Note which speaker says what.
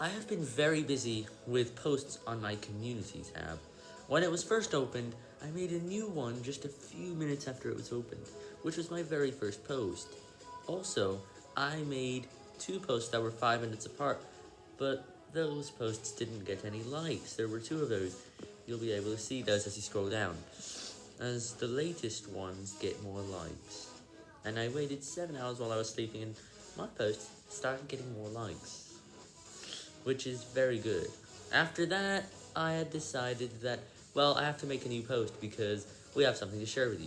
Speaker 1: I have been very busy with posts on my community tab. When it was first opened, I made a new one just a few minutes after it was opened, which was my very first post. Also, I made two posts that were 5 minutes apart, but those posts didn't get any likes. There were two of those. You'll be able to see those as you scroll down, as the latest ones get more likes. And I waited 7 hours while I was sleeping and my posts started getting more likes which is very good. After that, I had decided that, well, I have to make a new post because we have something to share with you.